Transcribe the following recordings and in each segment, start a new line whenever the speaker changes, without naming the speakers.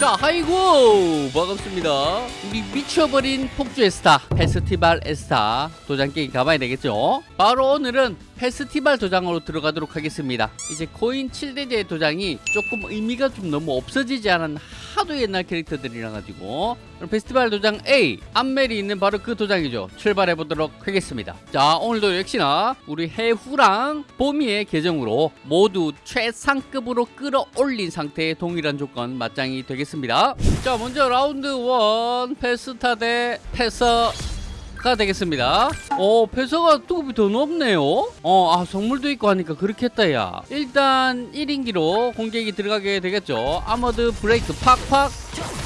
자 하이고! 반갑습니다. 우리 미쳐버린 폭주의 에스타 페스티벌 에스타 도장 깨기 가봐야 되겠죠? 바로 오늘은 페스티벌 도장으로 들어가도록 하겠습니다. 이제 코인 7대죄 도장이 조금 의미가 좀 너무 없어지지 않은 하도 옛날 캐릭터들이라 가지고. 페스티벌 도장에 암멜이 있는 바로 그 도장이죠. 출발해 보도록 하겠습니다. 자 오늘도 역시나 우리 해후랑 보미의 계정으로 모두 최상급으로 끌어올린 상태의 동일한 조건 맞짱이 되겠습니다. 자 먼저 라운드 1 페스타 대 페서 가 되겠습니다. 어 페서가 투급이 더 높네요. 어아 성물도 있고 하니까 그렇게 했다 야. 일단 1인기로 공격이 들어가게 되겠죠. Armored Break 팍팍.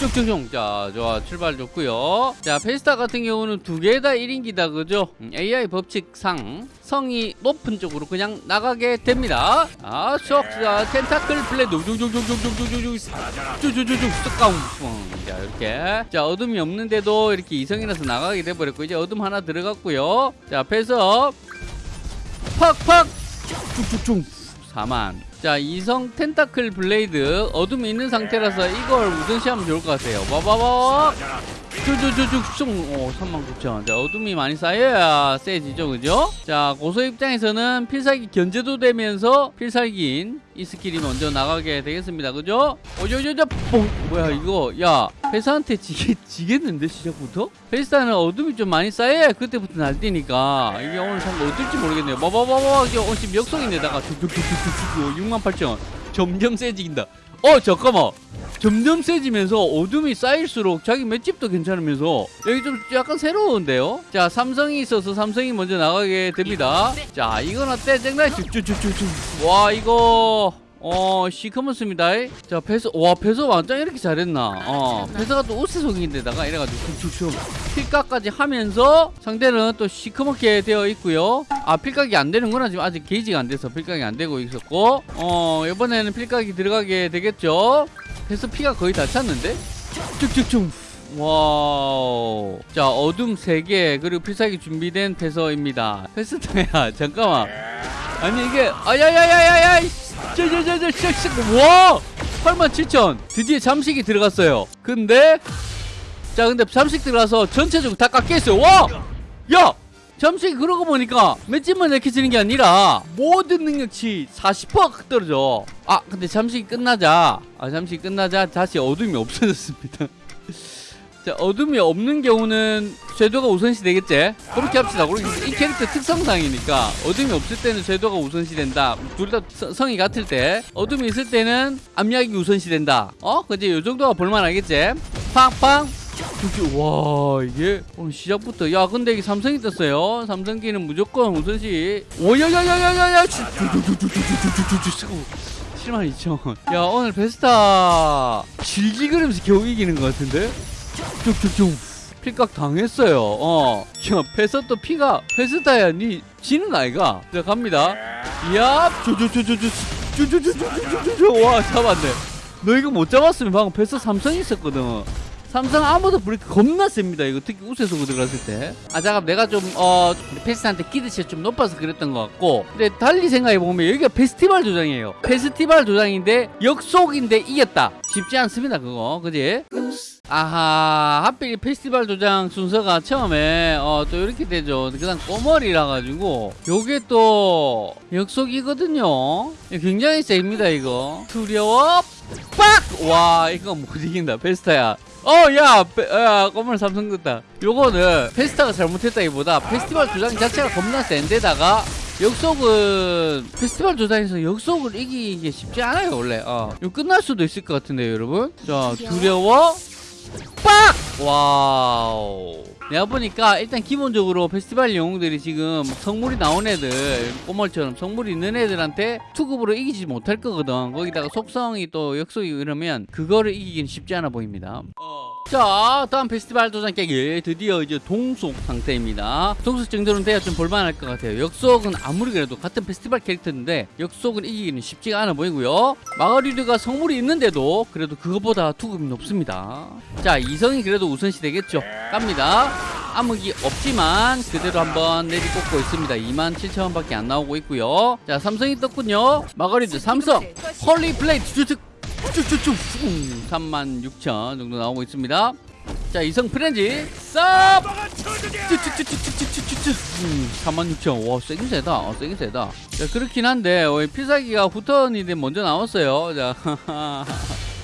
쭉쭉쭉. 자 좋아. 출발 좋고요. 자 페스타 같은 경우는 두 개 다 1인기다 그죠? 음, AI 법칙상 성이 높은 쪽으로 그냥 나가게 됩니다. 아 쏙자 Tentacle Blade 쭉쭉쭉쭉쭉쭉쭉 쭉 쭉쭉쭉 쓱가웅 자 이렇게. 자 어둠이 없는데도 이렇게 이성이라서 나가게 돼버렸고 이제 어둠 하나 들어갔고요. 자 앞에서 팍팍 쭉쭉쭉 4만 자 이성 Tentacle Blade 어둠이 있는 상태라서 이걸 우선시하면 좋을 것 같아요. 와봐봐 쭉쭉쭉쭉 오39,000 자 어둠이 많이 쌓여야 세지죠 그죠? 자 고서 입장에서는 필살기 견제도 되면서 필살기인 이 스킬이 먼저 나가게 되겠습니다 그죠? 어저저저 뽕. 뭐야 이거? 야 회사한테 지겠, 지겠는데 시작부터? 회사는 어둠이 좀 많이 쌓여야 그때부터 날뛰니까. 이게 오늘 상거 어떨지 모르겠네요. 봐봐봐봐 이게 어, 지금 역성인데다가 쭉쭉쭉쭉쭉 68,000 점점 세진다. 어 잠깐만. 점점 세지면서 어둠이 쌓일수록 자기 맷집도 괜찮으면서 여기 좀 약간 새로운데요? 자 삼성이 있어서 삼성이 먼저 나가게 됩니다. 자 이건 어때? 쨍나이 쭉쭉쭉쭉쭉. 와 이거 어 시커먼습니다. 자 페서 와 페서 완전 이렇게 잘했나? 어 페서가 또 우세속인데다가 이래가지고 쭉쭉쭉 필각까지 하면서 상대는 또 시커멓게 되어 있고요 아 필각이 안 되는구나 지금 아직 게이지가 안 돼서 필각이 안 되고 있었고 어 이번에는 필각이 들어가게 되겠죠? 페서 피가 거의 다 찼는데? 쭉쭉쭉. 와우. 자 어둠 3개 그리고 필살기 준비된 페서입니다. 페스타야 잠깐만. 아니 이게 아야야야야야 저저저저저 와! 87,000 드디어 잠식이 들어갔어요. 근데 자 근데 잠식 들어가서 전체적으로 다 깎여있어요. 와! 야! 잠식 그러고 보니까 맷집만 약해지는 게 아니라 모든 능력치 40%가 떨어져. 아 근데 잠식이 끝나자. 아 잠식이 끝나자. 다시 어둠이 없어졌습니다. 자 어둠이 없는 경우는 쇄도가 우선시 되겠지? 그렇게 합시다. 그렇게 이 캐릭터 특성상이니까 어둠이 없을 때는 쇄도가 우선시 된다. 둘 다 성이 같을 때 어둠이 있을 때는 암약이 우선시 된다. 어? 그지 요 정도가 볼만하겠지? 팡팡 와 이게 오늘 시작부터 야 근데 이게 삼성이 떴어요 삼성기는 무조건 우선시 오야야야야야야 7만 2천 야 오늘 베스타 질질 그리면서 겨우 이기는 것 같은데 필각 당했어요 어. 야 페서또 피가 페스타야 니 지는 아이가 자 갑니다 야 쭈쭈쭈쭈쭈쭈쭈쭈쭈쭈쭈 와 잡았네 너 이거 못 잡았으면 방금 페서 삼성 있었거든 삼성 아무도 브레이크 겁나 셉니다. 이거 특히 우세속으로 들어갔을 때아 잠깐 내가 좀어 페스한테 기대치가 좀 높아서 그랬던 것 같고. 근데 달리 생각해보면 여기가 페스티벌 도장이에요. 페스티벌 도장인데 역속인데 이겼다. 쉽지 않습니다 그거. 그지? 아하 하필 페스티벌 도장 순서가 처음에 어, 또 이렇게 되죠. 그 다음 꼬머리라 가지고. 요게 또 역속이거든요. 굉장히 셉니다 이거. 두려워. 빡! 와 이거 못 이긴다. 페스타야 어야 야 꼬물 삼성 됐다. 요거는 페스타가 잘못했다기보다 페스티벌 도장 자체가 겁나 센데다가 역속은 페스티벌 도장에서 역속을 이기기 쉽지 않아요 원래. 어 이거 끝날 수도 있을 것 같은데요 여러분? 자 두려워 빡! 와우. 내가 보니까 일단 기본적으로 페스티벌 영웅들이 지금 성물이 나온 애들 꼬멀처럼 성물이 있는 애들한테 투급으로 이기지 못할 거거든. 거기다가 속성이 또 역속이 이러면 그거를 이기기는 쉽지 않아 보입니다 자 다음 페스티벌 도장 깨기 드디어 이제 동속 상태입니다. 동속 정도는 돼야 좀 볼만할 것 같아요. 역속은 아무리 그래도 같은 페스티벌 캐릭터인데 역속은 이기기는 쉽지가 않아 보이고요. 마가리드가 성물이 있는데도 그래도 그것보다 투급이 높습니다. 자 이성이 그래도 우선시 되겠죠. 갑니다. 암흑이 없지만 그대로 한번 내리꽂고 있습니다. 27,000원밖에 안 나오고 있고요. 자 삼성이 떴군요. 마가리드 삼성. 헐리 플레이트 주특 쭉쭉쭉. 36,000 정도 나오고 있습니다. 자 이성 프렌지 쌉 36,000와 음, 세긴 세다. 어, 세긴 세다. 자 그렇긴 한데 피사기가 후턴이 먼저 나왔어요. 자,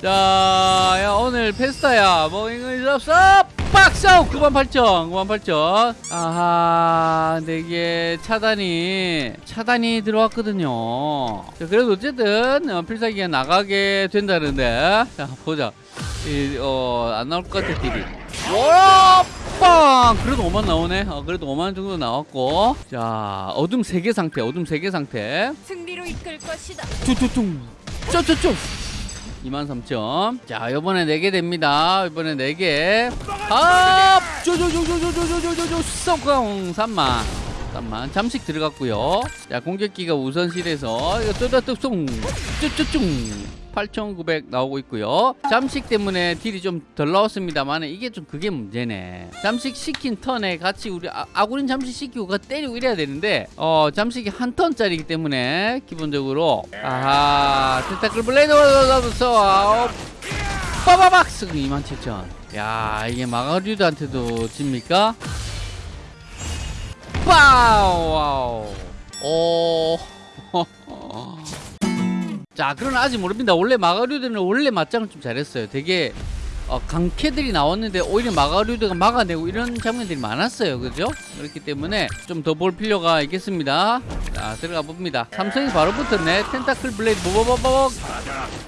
자 야, 오늘 페스타야. 뭐 이거 쌉! 빡싸우! 98,000. 98,000. 아하, 근데 이게 차단이, 차단이 들어왔거든요. 자, 그래도 어쨌든, 어, 필살기가 나가게 된다는데. 자, 보자. 이, 어, 안 나올 것 같아, 딜이. 와! 빵! 그래도 5만 나오네. 어, 그래도 5만 정도 나왔고. 자, 어둠 3개 상태, 어둠 3개 상태.
승리로 이끌 것이다.
쭈쭈쭈. 쭈쭈쭈. 23,000. 자, 요번에 4개 됩니다. 이번에 4개. 아! 쭈쭈쭈쭈쭈쭈쭈쭈쭈. 쏙공 3만. 3만. 잠식 들어갔고요. 자, 공격기가 우선실에서 이거 뚜뚜뚜 쭈쭈쭈. 8,900 나오고 있고요. 잠식 때문에 딜이 좀 덜 나왔습니다만 이게 좀 그게 문제네. 잠식 시킨 턴에 같이 우리 아, 아구린 잠식 시키고 그 때리고 이래야 되는데 어 잠식이 한 턴짜리기 때문에 기본적으로 아하 Tentacle Blade 써 빠바박 쓰고 27,000. 야 이게 마가류드한테도 집니까? 빠우 오 자, 그러나 아직 모릅니다. 원래 마가류드는 원래 맞짱을 좀 잘했어요. 되게 어, 강캐들이 나왔는데 오히려 마가류드가 막아내고 이런 장면들이 많았어요. 그죠? 그렇기 때문에 좀 더 볼 필요가 있겠습니다. 자, 들어가 봅니다. 삼성이 바로 붙었네. Tentacle Blade 보보보보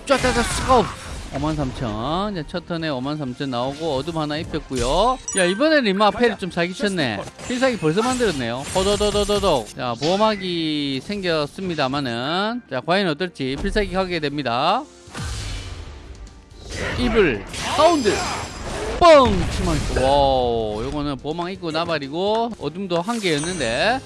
쫙쫙쫙 스고 53,000. 이제 첫 턴에 53,000 나오고 어둠 하나 입혔고요. 야, 이번에는 이마 패를 좀 사기쳤네. 필살기 벌써 만들었네요. 호도도도도도. 자, 보호막이 생겼습니다만은 자, 과연 어떨지 필살기 하게 됩니다. Evil Hound 뻥 치만 와우 요거는 보호막 입고 나발이고 어둠도 한 개였는데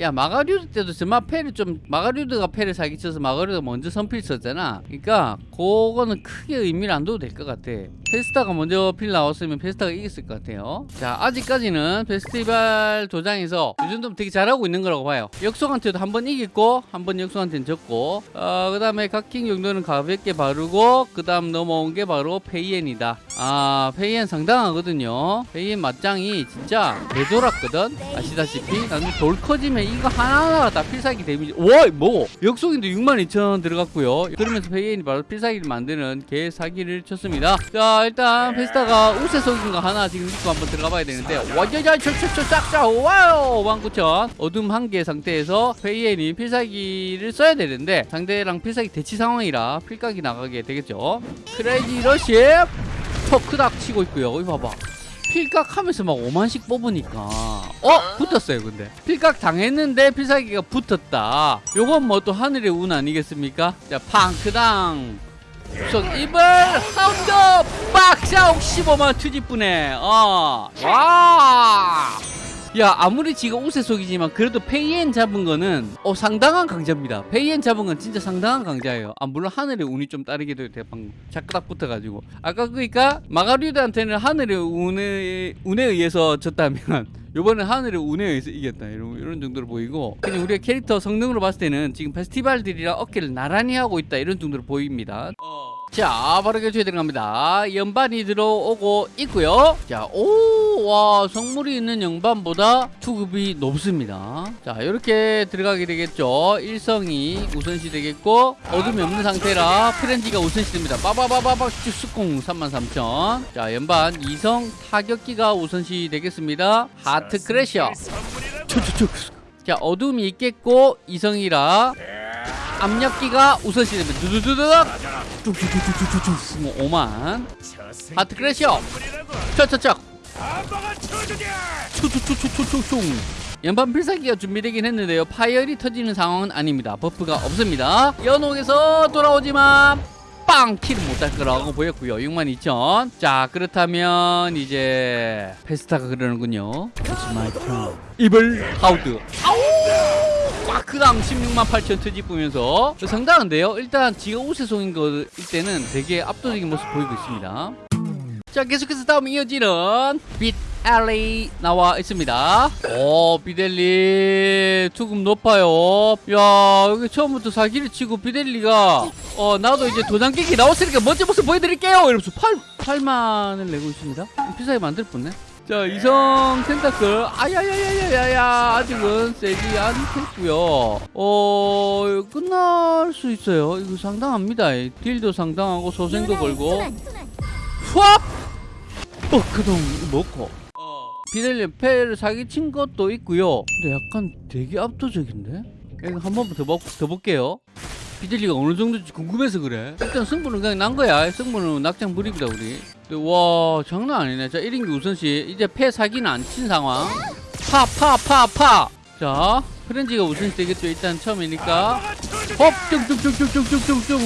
야 마가류드 때도 저마 패를 좀 마가류드가 패를 사기쳐서 마가류드가 먼저 선필 썼잖아. 그러니까 그거는 크게 의미를 안 둬도 될 것 같아. 페스타가 먼저 필 나왔으면 페스타가 이겼을 것 같아요. 자 아직까지는 페스티벌 도장에서 이 정도면 되게 잘하고 있는 거라고 봐요. 역속한테도 한 번 이겼고 한 번 역속한테는 졌고 어, 그 다음에 각킹 정도는 가볍게 바르고 그 다음 넘어온 게 바로 페이엔이다. 아 페이엔 상당하거든요. 페이엔 맞짱이 진짜 되돌았거든. 아시다시피 나중에 돌 커지면 이거 하나하나가 다 필살기 데미지. 와 뭐? 역속인데 62,000원 들어갔고요. 그러면서 페이엔이 바로 필살기를 만드는 개 사기를 쳤습니다. 자 일단 페스타가 우세 속인 거 하나 지금 믿고 한번 들어가 봐야 되는데 와자자 철철철 싹싹 와우! 19,000 어둠 한 개 상태에서 페이엔이 필살기를 써야 되는데 상대랑 필살기 대치 상황이라 필각이 나가게 되겠죠. Crazy Rush 터크닥 치고 있고요. 여기 봐봐 필각 하면서 막 5만씩 뽑으니까. 어? 붙었어요 근데. 필각 당했는데 필살기가 붙었다. 요건 뭐 또 하늘의 운 아니겠습니까? 자 팡크당. 속 Evil Hound 빡샤옥 15만 투지분에. 어와 야 아무리 지가 우세 속이지만 그래도 페이엔 잡은 거는 어 상당한 강자입니다. 페이엔 잡은 건 진짜 상당한 강자예요. 아 물론 하늘의 운이 좀 따르기도 돼 방금 자꾸딱 붙어가지고. 아까 그니까 마가류드한테는 하늘의 운에, 운에 의해서 졌다면 요번엔 하늘의 운에 의해서 이겼다. 이런, 이런 정도로 보이고. 그냥 우리가 캐릭터 성능으로 봤을 때는 지금 페스티벌들이랑 어깨를 나란히 하고 있다. 이런 정도로 보입니다 자 바로 결투에 들어갑니다. 연반이 들어오고 있고요. 자오와 성물이 있는 연반보다 투급이 높습니다. 자 이렇게 들어가게 되겠죠. 일성이 우선시 되겠고 어둠이 없는 상태라 Frenzy가 우선시 됩니다. 빠바바바박 쭈스콩 33,000 자 연반 이성 타격기가 우선시 되겠습니다. Heart Crasher. 자 어둠이 있겠고 이성이라 압력기가 우선시 됩니다. 두두두두둑 뚝뚝뚝뚝뚝뚝 뭐 5만 Heart Crasher 척척척 툭툭툭툭툭툭 연반 필살기가 준비되긴 했는데요. 파이어리 터지는 상황은 아닙니다. buff가 없습니다. 연옥에서 돌아오지만 빵! kill을 못할 거라고 보였고요. 62,000 자 그렇다면 이제 페스타가 그러는군요. It's my turn. Evil Hound. 아우 꽉크당 16만 8천 트집으면서 상당한데요 일단 지가 우세송인 거일 때는 되게 압도적인 모습 보이고 있습니다 자 계속해서 다음 이어지는 빛 엘리 나와 있습니다. 오 비델리 투급 높아요. 야 여기 처음부터 사기를 치고 비델리가 어 나도 이제 도장 깨기 나왔으니까 먼저 모습 보여드릴게요. 이러면서 8 8만을 내고 있습니다. 비싸게 만들 뻔네. 자 이성 텐타클. 아야야야야야야. 아직은 세지 않겠고요. 어 끝날 수 있어요. 이거 상당합니다. 딜도 상당하고 소생도 걸고. 후압 어 그동 먹고. 비델리 패를 사기친 것도 있고요. 근데 약간 되게 압도적인데? 한 번 더 더 볼게요. 비델리가 어느 정도인지 궁금해서 그래. 일단 승부는 그냥 난 거야. 승부는 낙장 불입이다 우리 와 장난 아니네. 자 1인기 우선시 이제 패 사기는 안 친 상황. 파 파 파파 자 프렌즈가 우선시 되겠죠. 일단 처음이니까. 헙 쭉쭉쭉쭉쭉쭉쭉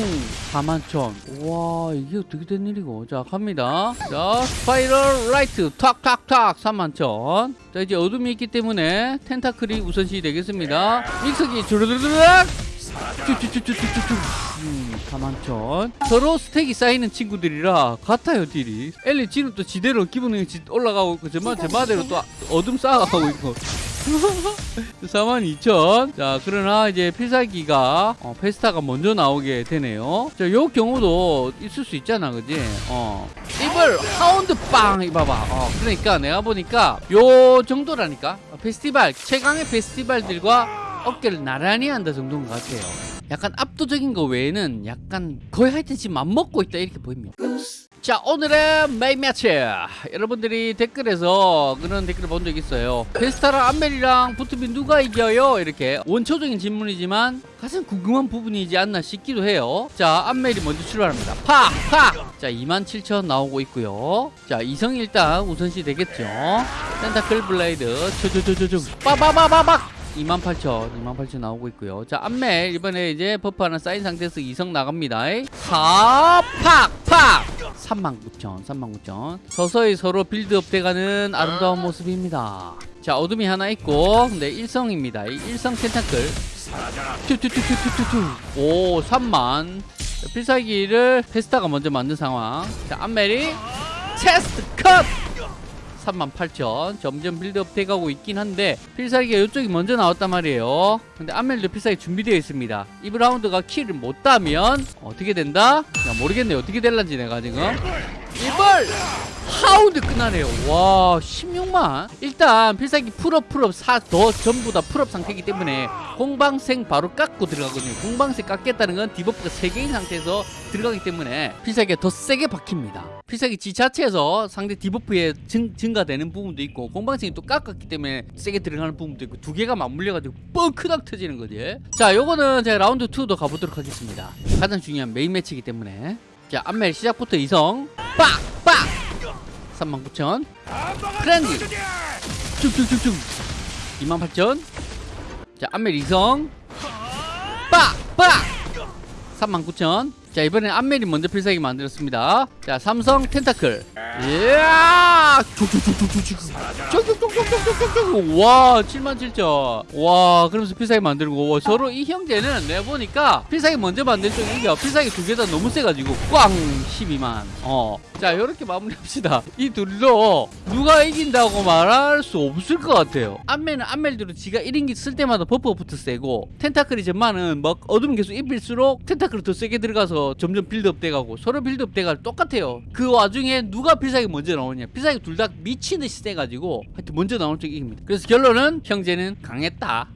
4만천 와 이게 어떻게 된 일이고. 자 갑니다. 자 스파이럴 라이트. 탁탁탁. 3만천 자 이제 어둠이 있기 때문에 텐타클이 우선시 되겠습니다. 믹서기 주르르르륵 쭉쭉쭉쭉쭉쭉 음, 4만천 서로 스택이 쌓이는 친구들이라 같아요 딜이 엘리 지는 또 지대로 기분이 올라가고 있고 저마 저마대로 또 어둠 쌓아가고 있고 42,000. 자, 그러나 이제 필살기가 어, 페스타가 먼저 나오게 되네요. 자, 요 경우도 있을 수 있잖아, 그지? 어. 이걸 하운드 빵 이봐봐. 어, 그러니까 내가 보니까 요 정도라니까. 어, 페스티벌 최강의 페스티벌들과 어깨를 나란히 한다 정도인 것 같아요. 약간 압도적인 거 외에는 약간 거의 하여튼 지금 맘먹고 있다 이렇게 보입니다. 자 오늘의 메인 매치! 여러분들이 댓글에서 그런 댓글을 본적 있어요. 페스타랑 안멜이랑 붙으면 누가 이겨요? 이렇게 원초적인 질문이지만 가장 궁금한 부분이지 않나 싶기도 해요. 자 안멜이 먼저 출발합니다. 팍팍자 27,000 나오고 있고요. 자 이성 일단 우선시 되겠죠. Tentacle Blade. 초초초초초 빠바바바박 28,000, 28,000 나오고 있고요. 자, 안멜 이번에 이제 buff 하나 쌓인 상태에서 이성 나갑니다. 하, 팍, 팍! 39,000, 39,000. 서서히 서로 빌드업 돼가는 아름다운 모습입니다. 자, 어둠이 하나 있고. 이 일성 Tentacle. 튜튜튜튜튜튜. 오, 3만. 자, 필살기를 페스타가 먼저 만든 상황. 자, 안멜이 Chest Cut! 38,000 점점 빌드업 돼가고 있긴 한데 필살기가 이쪽이 먼저 나왔단 말이에요. 근데 안멜도 필살기 준비되어 있습니다. Evil Hound가 kill을 못 따면 어떻게 된다? 야 모르겠네. 어떻게 될란지 내가 지금 Evil Hound 끝나네요. 와 16만. 일단 필살기 풀업 풀업 사더 전부 다 풀업 상태이기 때문에 공방생 바로 깎고 들어가거든요. 공방생 깎겠다는 건 debuff가 3개인 상태에서 들어가기 때문에 필살기가 더 세게 박힙니다. 필살기 지 자체에서 상대 debuff에 증, 증가되는 부분도 있고 공방생이 또 깎았기 때문에 세게 들어가는 부분도 있고 두 개가 맞물려가지고 뻥크닥 터지는 거지. 자 요거는 제가 라운드 2도 가보도록 하겠습니다. 가장 중요한 메인 매치이기 때문에 자 안멜 시작부터 이성. 빡빡. 39,000 Frenzy 쭉쭉쭉쭉. 28,000자 안멜 이성. 빡빡. 39,000 자 이번엔 안멜이 먼저 필살기 만들었습니다. 자 삼성 Tentacle. 이야 와 7만 7천. 와 그러면서 필살기 만들고. 와, 서로 이 형제는 내가 보니까 필살기 먼저 만들 쪽이 이겨 필살기 두 개 다 너무 세가지고 꽝! 12만. 어자 이렇게 마무리합시다. 이 둘로 누가 이긴다고 말할 수 없을 것 같아요. 안멜은 안멜대로 지가 1인기 쓸 때마다 버퍼부터 세고 텐타클이 점만은막 어둠 계속 입힐수록 텐타클이 더 세게 들어가서 점점 빌드업 돼가고 서로 빌드업 돼가 똑같아요. 그 와중에 누가 필살기 먼저 나오냐? 필살기 둘 다 미친 듯이 세가지고 하여튼 먼저 나오는 쪽이 이깁니다. 그래서 결론은 형제는 강했다